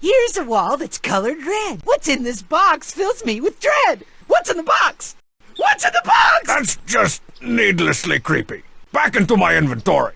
Here's a wall that's colored red. What's in this box fills me with dread. What's in the box? What's in the box? That's just needlessly creepy. Back into my inventory.